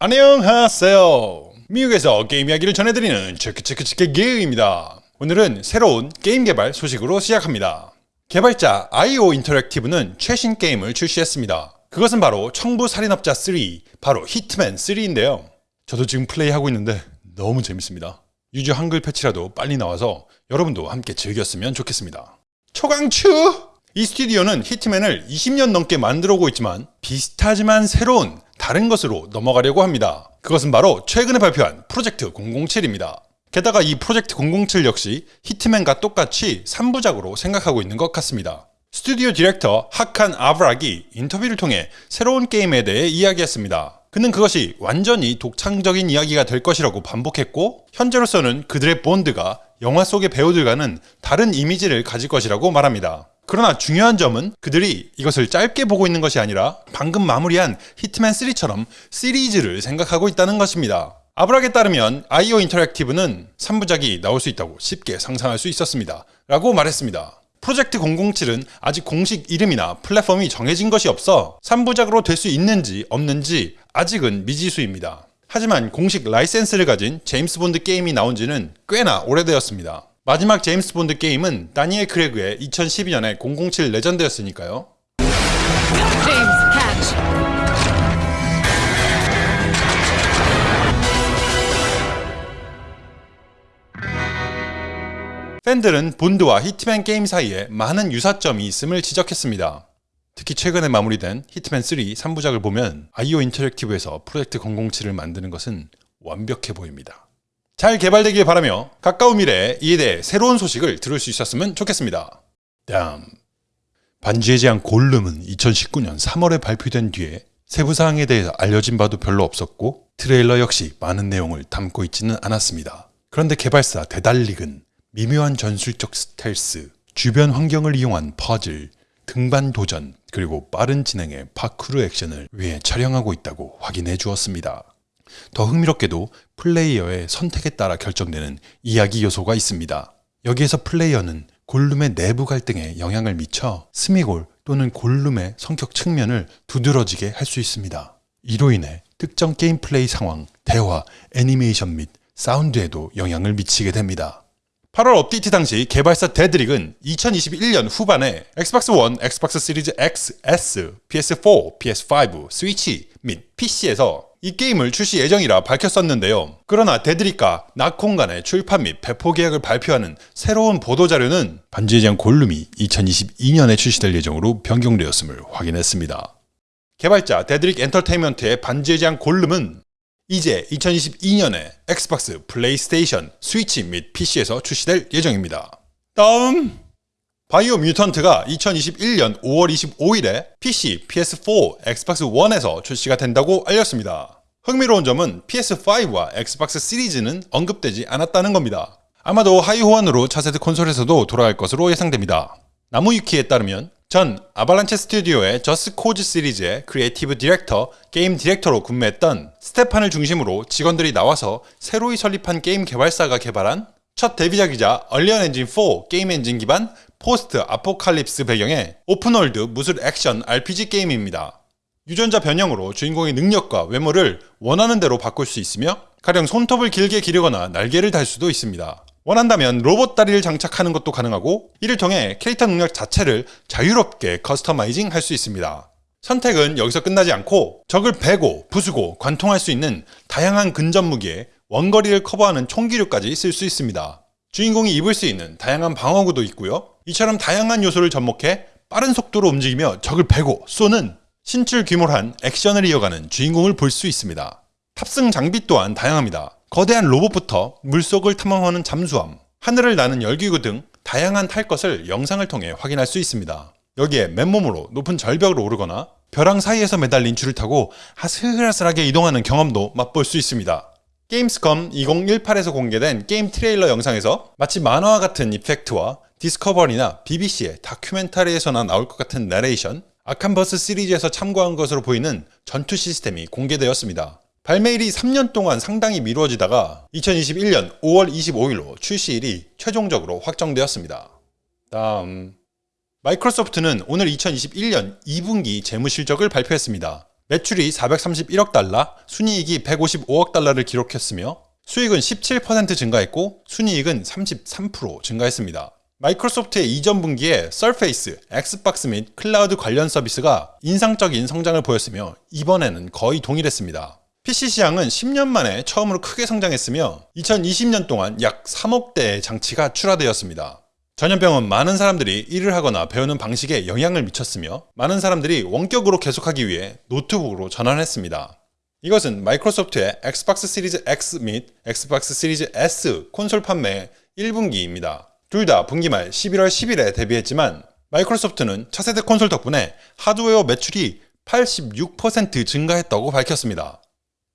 안녕하세요. 미국에서 게임 이야기를 전해드리는 체크체크체크 게임입니다. 오늘은 새로운 게임 개발 소식으로 시작합니다. 개발자 IO 인터랙티브는 최신 게임을 출시했습니다. 그것은 바로 청부 살인업자 3, 바로 히트맨 3인데요. 저도 지금 플레이하고 있는데 너무 재밌습니다. 유저 한글 패치라도 빨리 나와서 여러분도 함께 즐겼으면 좋겠습니다. 초강추! 이 스튜디오는 히트맨을 20년 넘게 만들어 오고 있지만 비슷하지만 새로운 다른 것으로 넘어가려고 합니다. 그것은 바로 최근에 발표한 프로젝트 007입니다. 게다가 이 프로젝트 007 역시 히트맨과 똑같이 3부작으로 생각하고 있는 것 같습니다. 스튜디오 디렉터 하칸 아브락이 인터뷰를 통해 새로운 게임에 대해 이야기했습니다. 그는 그것이 완전히 독창적인 이야기가 될 것이라고 반복했고 현재로서는 그들의 본드가 영화 속의 배우들과는 다른 이미지를 가질 것이라고 말합니다. 그러나 중요한 점은 그들이 이것을 짧게 보고 있는 것이 아니라 방금 마무리한 히트맨 3처럼 시리즈를 생각하고 있다는 것입니다. 아브락에 따르면 아이오 인터랙티브는 3부작이 나올 수 있다고 쉽게 상상할 수 있었습니다. 라고 말했습니다. 프로젝트 007은 아직 공식 이름이나 플랫폼이 정해진 것이 없어 3부작으로 될 수 있는지 없는지 아직은 미지수입니다. 하지만 공식 라이센스를 가진 제임스 본드 게임이 나온 지는 꽤나 오래되었습니다. 마지막 제임스 본드 게임은 다니엘 크레그의 2012년의 007 레전드였으니까요. 팬들은 본드와 히트맨 게임 사이에 많은 유사점이 있음을 지적했습니다. 특히 최근에 마무리된 히트맨 3 3부작을 보면 아이오 인터랙티브에서 프로젝트 007을 만드는 것은 완벽해 보입니다. 잘 개발되길 바라며 가까운 미래에 이에 대해 새로운 소식을 들을 수 있었으면 좋겠습니다. 다음 반지의 제왕 골룸은 2019년 3월에 발표된 뒤에 세부 사항에 대해서 알려진 바도 별로 없었고 트레일러 역시 많은 내용을 담고 있지는 않았습니다. 그런데 개발사 데달릭은 미묘한 전술적 스텔스, 주변 환경을 이용한 퍼즐, 등반 도전, 그리고 빠른 진행의 파쿠르 액션을 위해 촬영하고 있다고 확인해 주었습니다. 더 흥미롭게도 플레이어의 선택에 따라 결정되는 이야기 요소가 있습니다. 여기에서 플레이어는 골룸의 내부 갈등에 영향을 미쳐 스미골 또는 골룸의 성격 측면을 두드러지게 할 수 있습니다. 이로 인해 특정 게임 플레이 상황, 대화, 애니메이션 및 사운드에도 영향을 미치게 됩니다. 8월 업데이트 당시 개발사 데드릭은 2021년 후반에 엑스박스 1, 엑스박스 시리즈 X, S, PS4, PS5, 스위치 및 PC에서 이 게임을 출시 예정이라 밝혔었는데요. 그러나 데드릭과 나콘 간의 출판 및 배포 계약을 발표하는 새로운 보도자료는 반지의 제왕 골룸이 2022년에 출시될 예정으로 변경되었음을 확인했습니다. 개발자 데드릭 엔터테인먼트의 반지의 제왕 골룸은 이제 2022년에 엑스박스, 플레이스테이션, 스위치 및 PC에서 출시될 예정입니다. 다음 바이오 뮤턴트가 2021년 5월 25일에 PC, PS4, 엑스박스 1에서 출시가 된다고 알렸습니다. 흥미로운 점은 PS5와 엑스박스 시리즈는 언급되지 않았다는 겁니다. 아마도 하위 호환으로 차세대 콘솔에서도 돌아갈 것으로 예상됩니다. 나무위키에 따르면 전 아발란체 스튜디오의 저스 코즈 시리즈의 크리에이티브 디렉터, 게임 디렉터로 근무했던 스테판을 중심으로 직원들이 나와서 새로이 설립한 게임 개발사가 개발한 첫 데뷔작이자 언리얼 엔진 4 게임 엔진 기반 post-apocalypse 배경의 open world 무술 액션 RPG 게임입니다. 유전자 변형으로 주인공의 능력과 외모를 원하는 대로 바꿀 수 있으며 가령 손톱을 길게 기르거나 날개를 달 수도 있습니다. 원한다면 로봇 다리를 장착하는 것도 가능하고 이를 통해 캐릭터 능력 자체를 자유롭게 customizing 할 수 있습니다. 선택은 여기서 끝나지 않고 적을 베고 부수고 관통할 수 있는 다양한 근접 무기에 원거리를 커버하는 총기류까지 쓸 수 있습니다. 주인공이 입을 수 있는 다양한 방어구도 있고요. 이처럼 다양한 요소를 접목해 빠른 속도로 움직이며 적을 베고 쏘는 신출 규모한 액션을 이어가는 주인공을 볼 수 있습니다. 탑승 장비 또한 다양합니다. 거대한 로봇부터 물속을 탐험하는 잠수함, 하늘을 나는 열기구 등 다양한 탈 것을 영상을 통해 확인할 수 있습니다. 여기에 맨몸으로 높은 절벽을 오르거나 벼랑 사이에서 매달린 줄을 타고 아슬아슬하게 이동하는 경험도 맛볼 수 있습니다. 게임스컴 2018에서 공개된 게임 트레일러 영상에서 마치 만화와 같은 effect와 디스커버리나 BBC의 다큐멘터리에서나 나올 것 같은 내레이션, 아캄버스 시리즈에서 참고한 것으로 보이는 전투 시스템이 공개되었습니다. 발매일이 3년 동안 상당히 미루어지다가 2021년 5월 25일로 출시일이 최종적으로 확정되었습니다. 다음 마이크로소프트는 오늘 2021년 2분기 재무실적을 발표했습니다. 매출이 431억 달러, 순이익이 155억 달러를 기록했으며 수익은 17% 증가했고 순이익은 33% 증가했습니다. 마이크로소프트의 이전 분기에 서페이스, 엑스박스 및 클라우드 관련 서비스가 인상적인 성장을 보였으며 이번에는 거의 동일했습니다. PC 시장은 10년 만에 처음으로 크게 성장했으며 2020년 동안 약 3억 대의 장치가 출하되었습니다. 전염병은 많은 사람들이 일을 하거나 배우는 방식에 영향을 미쳤으며 많은 사람들이 원격으로 계속하기 위해 노트북으로 전환했습니다. 이것은 마이크로소프트의 엑스박스 시리즈 X 및 엑스박스 시리즈 S 콘솔 판매 1분기입니다. 둘 다 분기 말 11월 10일에 데뷔했지만 마이크로소프트는 차세대 콘솔 덕분에 하드웨어 매출이 86% 증가했다고 밝혔습니다.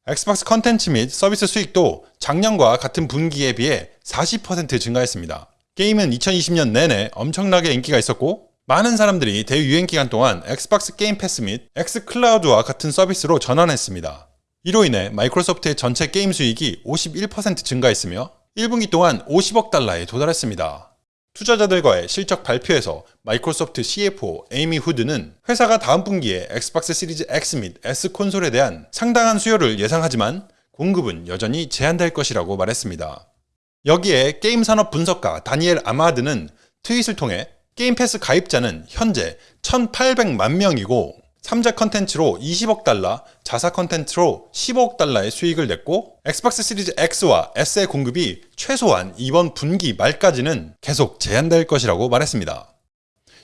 엑스박스 컨텐츠 및 서비스 수익도 작년과 같은 분기에 비해 40% 증가했습니다. 게임은 2020년 내내 엄청나게 인기가 있었고 많은 사람들이 대유행 기간 동안 엑스박스 게임 패스 및 엑스클라우드와 같은 서비스로 전환했습니다. 이로 인해 마이크로소프트의 전체 게임 수익이 51% 증가했으며 1분기 동안 50억 달러에 도달했습니다. 투자자들과의 실적 발표에서 마이크로소프트 CFO 에이미 후드는 회사가 다음 분기에 엑스박스 시리즈 X 및 S 콘솔에 대한 상당한 수요를 예상하지만 공급은 여전히 제한될 것이라고 말했습니다. 여기에 게임 산업 분석가 다니엘 아마드는 트윗을 통해 게임 패스 가입자는 현재 1,800만 명이고 3자 컨텐츠로 20억 달러, 자사 컨텐츠로 15억 달러의 수익을 냈고 엑스박스 시리즈 X와 S의 공급이 최소한 이번 분기 말까지는 계속 제한될 것이라고 말했습니다.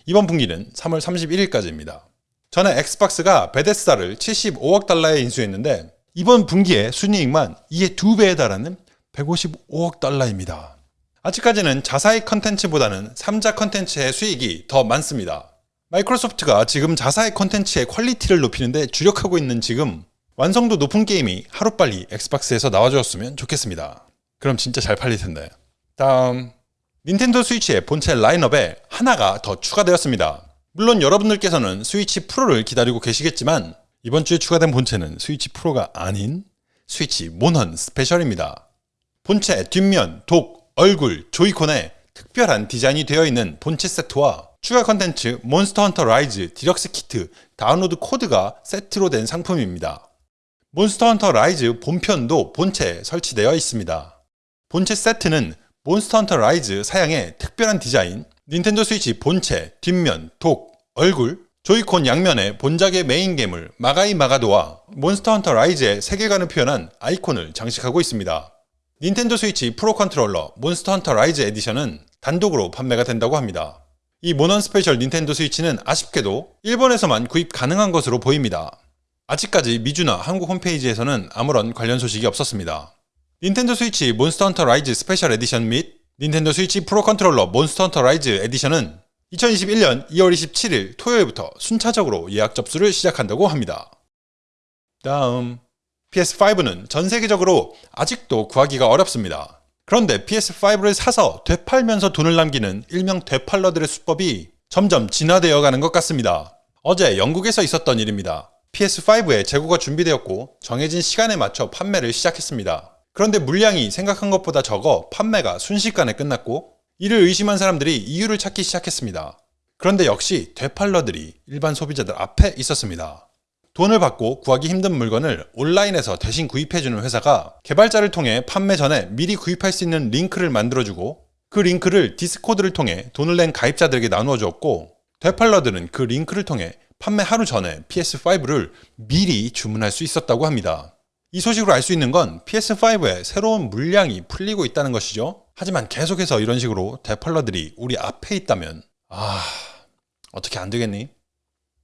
이번 분기는 3월 31일까지입니다. 전에 엑스박스가 베데스다를 75억 달러에 인수했는데 이번 분기에 순이익만 이에 두 배에 달하는 155억 달러입니다. 아직까지는 자사의 컨텐츠보다는 3자 컨텐츠의 수익이 더 많습니다. 마이크로소프트가 지금 자사의 컨텐츠의 퀄리티를 높이는데 주력하고 있는 지금 완성도 높은 게임이 하루빨리 엑스박스에서 나와주었으면 좋겠습니다. 그럼 진짜 잘 팔릴 텐데. 다음 닌텐도 스위치의 본체 라인업에 하나가 더 추가되었습니다. 물론 여러분들께서는 스위치 프로를 기다리고 계시겠지만 이번 주에 추가된 본체는 스위치 프로가 아닌 스위치 몬헌 스페셜입니다. 본체 뒷면, dock, 얼굴, 조이콘에 특별한 디자인이 되어 있는 본체 세트와 추가 컨텐츠 몬스터 헌터 라이즈 디럭스 키트 다운로드 코드가 세트로 된 상품입니다. 몬스터 헌터 라이즈 본편도 본체에 설치되어 있습니다. 본체 세트는 몬스터 헌터 라이즈 사양의 특별한 디자인, 닌텐도 스위치 본체, 뒷면, dock, 얼굴, 조이콘 양면에 본작의 메인 괴물 마가이 마가도와 몬스터 헌터 라이즈의 세계관을 표현한 아이콘을 장식하고 있습니다. 닌텐도 스위치 프로 컨트롤러 몬스터 헌터 라이즈 에디션은 단독으로 판매가 된다고 합니다. 이 몬헌 스페셜 닌텐도 스위치는 아쉽게도 일본에서만 구입 가능한 것으로 보입니다. 아직까지 미주나 한국 홈페이지에서는 아무런 관련 소식이 없었습니다. 닌텐도 스위치 몬스터 헌터 라이즈 스페셜 에디션 및 닌텐도 스위치 프로 컨트롤러 몬스터 헌터 라이즈 에디션은 2021년 2월 27일 토요일부터 순차적으로 예약 접수를 시작한다고 합니다. 다음 PS5는 전 세계적으로 아직도 구하기가 어렵습니다. 그런데 PS5를 사서 되팔면서 돈을 남기는 일명 되팔러들의 수법이 점점 진화되어 가는 것 같습니다. 어제 영국에서 있었던 일입니다. PS5의 재고가 준비되었고 정해진 시간에 맞춰 판매를 시작했습니다. 그런데 물량이 생각한 것보다 적어 판매가 순식간에 끝났고 이를 의심한 사람들이 이유를 찾기 시작했습니다. 그런데 역시 되팔러들이 일반 소비자들 앞에 있었습니다. 돈을 받고 구하기 힘든 물건을 온라인에서 대신 구입해주는 회사가 개발자를 통해 판매 전에 미리 구입할 수 있는 링크를 만들어주고 그 링크를 디스코드를 통해 돈을 낸 가입자들에게 나누어 주었고 되팔러들은 그 링크를 통해 판매 하루 전에 PS5를 미리 주문할 수 있었다고 합니다. 이 소식으로 알 수 있는 건 PS5에 새로운 물량이 풀리고 있다는 것이죠. 하지만 계속해서 이런 식으로 되팔러들이 우리 앞에 있다면 아 어떻게 안 되겠니?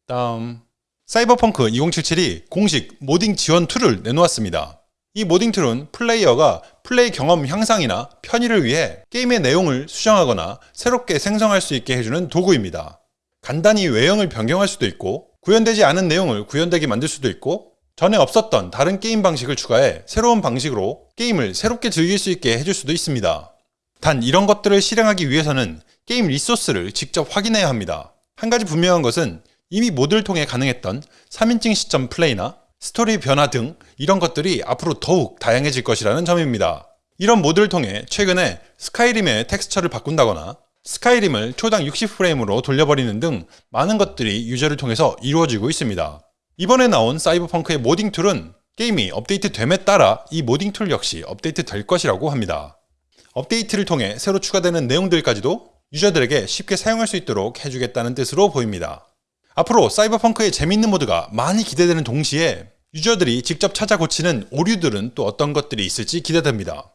다음 사이버펑크 2077이 공식 modding 지원 tool을 내놓았습니다. 이 modding tool은 플레이어가 플레이 경험 향상이나 편의를 위해 게임의 내용을 수정하거나 새롭게 생성할 수 있게 해주는 도구입니다. 간단히 외형을 변경할 수도 있고 구현되지 않은 내용을 구현되게 만들 수도 있고 전에 없었던 다른 게임 방식을 추가해 새로운 방식으로 게임을 새롭게 즐길 수 있게 해줄 수도 있습니다. 단 이런 것들을 실행하기 위해서는 게임 리소스를 직접 확인해야 합니다. 한 가지 분명한 것은 이미 모드를 통해 가능했던 3인칭 시점 플레이나 스토리 변화 등 이런 것들이 앞으로 더욱 다양해질 것이라는 점입니다. 이런 모드를 통해 최근에 스카이림의 텍스처를 바꾼다거나 스카이림을 초당 60프레임으로 돌려버리는 등 많은 것들이 유저를 통해서 이루어지고 있습니다. 이번에 나온 사이버펑크의 modding tool은 게임이 업데이트 됨에 따라 이 modding tool 역시 업데이트 될 것이라고 합니다. 업데이트를 통해 새로 추가되는 내용들까지도 유저들에게 쉽게 사용할 수 있도록 해주겠다는 뜻으로 보입니다. 앞으로 사이버펑크의 재밌는 모드가 많이 기대되는 동시에 유저들이 직접 찾아 고치는 오류들은 또 어떤 것들이 있을지 기대됩니다.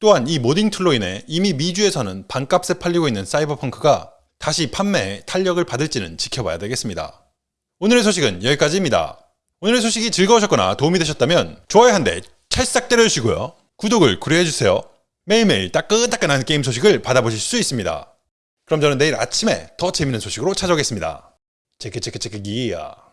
또한 이 modding tool로 인해 이미 미주에서는 반값에 팔리고 있는 사이버펑크가 다시 판매에 탄력을 받을지는 지켜봐야 되겠습니다. 오늘의 소식은 여기까지입니다. 오늘의 소식이 즐거우셨거나 도움이 되셨다면 좋아요 한 대 찰싹 때려주시고요. 구독을 구려해주세요. 매일매일 따끈따끈한 게임 소식을 받아보실 수 있습니다. 그럼 저는 내일 아침에 더 재밌는 소식으로 찾아오겠습니다. 체크체크체크 기야.